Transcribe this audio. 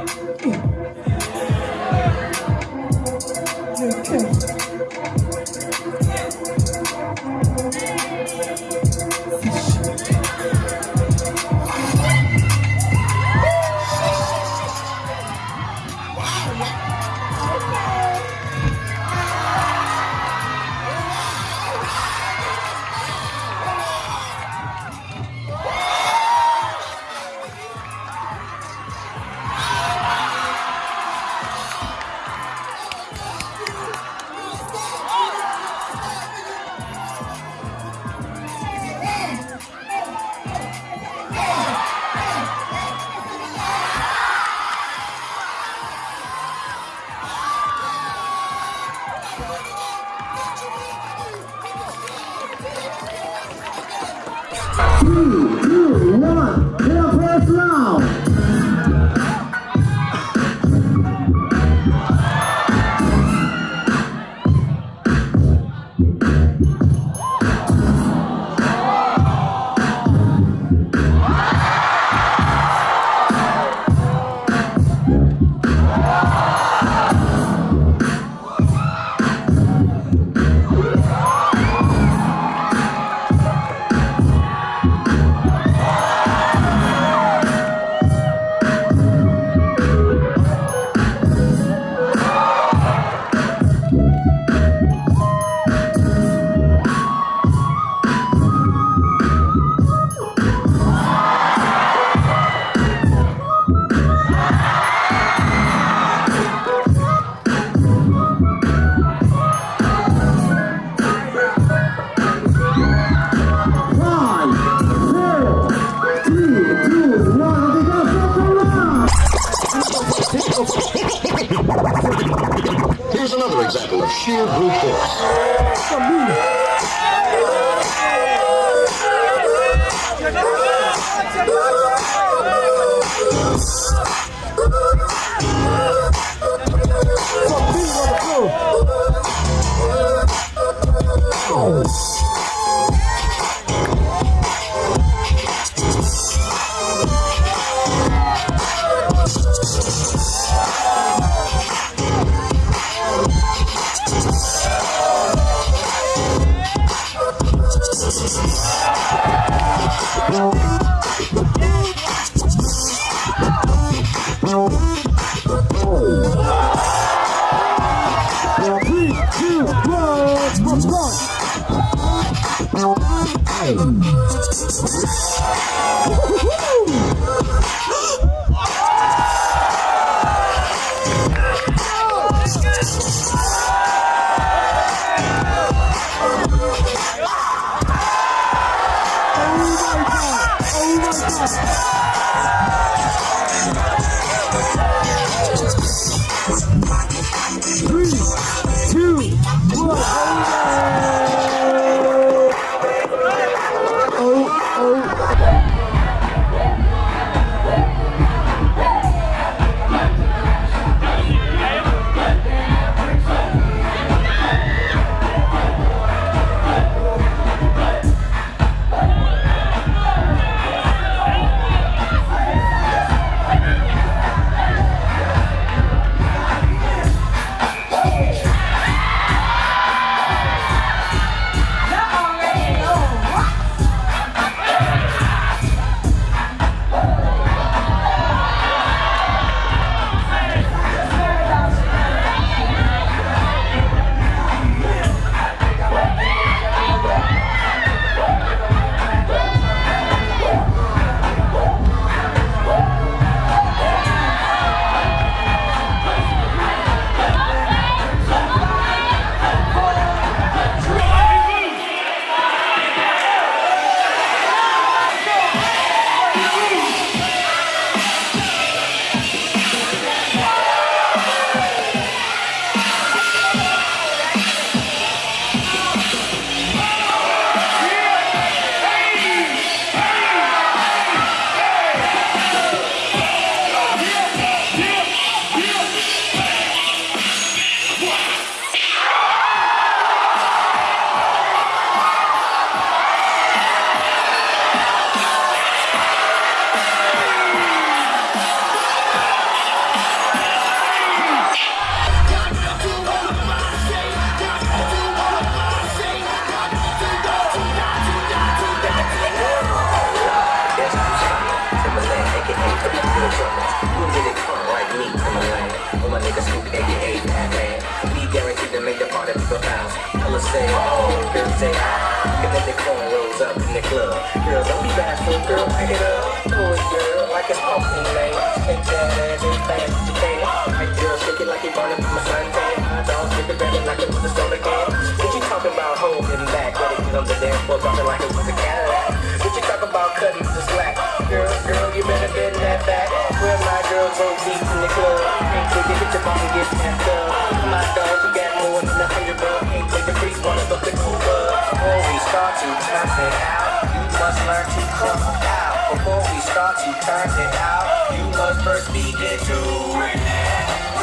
Ooh. Meu Deus! Here's another example of sheer brute force. Oh. two, let's go! Say, oh, girls say, ah, and then they cornrows up in the club. Girl, don't be bashful, girl, pick it up. Oh, girl, like it's pumpkin lane. Take that ass as fast as you can. Like, girl, shake it like you burning from a suntan. My dog, stick it better like it was a soda can. What you talking about holding back? Let it get on the dance floor, dropping like it was a Cadillac. What you talking about cutting the slack? Girl, girl, you better bend that back. Where my girls go deep in the club. Ain't it, hit your and get snapped up. My dog, you got more than a hundred bucks. Ain't the freeze, wanna go to Cuba. Before we start to turn it out, you must learn to come out. Before we start to turn it out, you must first begin to relax.